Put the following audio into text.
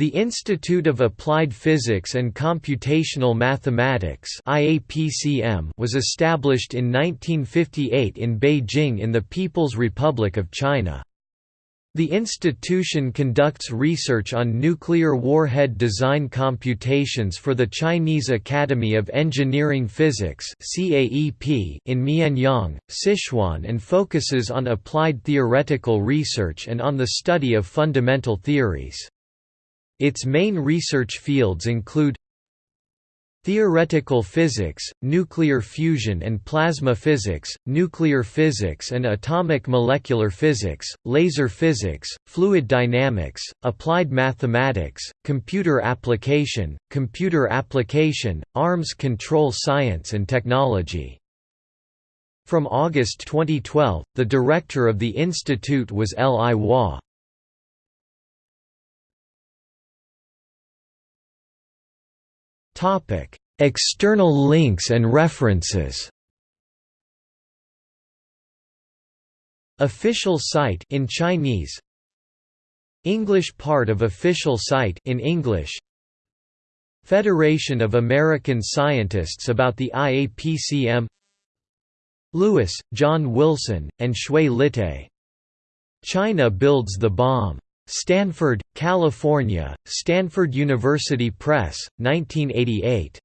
The Institute of Applied Physics and Computational Mathematics was established in 1958 in Beijing in the People's Republic of China. The institution conducts research on nuclear warhead design computations for the Chinese Academy of Engineering Physics in Mianyang, Sichuan and focuses on applied theoretical research and on the study of fundamental theories. Its main research fields include Theoretical physics, nuclear fusion and plasma physics, nuclear physics and atomic molecular physics, laser physics, fluid dynamics, applied mathematics, computer application, computer application, arms control science and technology. From August 2012, the director of the institute was Li Hua. Topic: External links and references. Official site in Chinese. English part of official site in English. Federation of American Scientists about the IAPCM. Lewis, John Wilson, and Xue Litai. China builds the bomb. Stanford, California, Stanford University Press, 1988.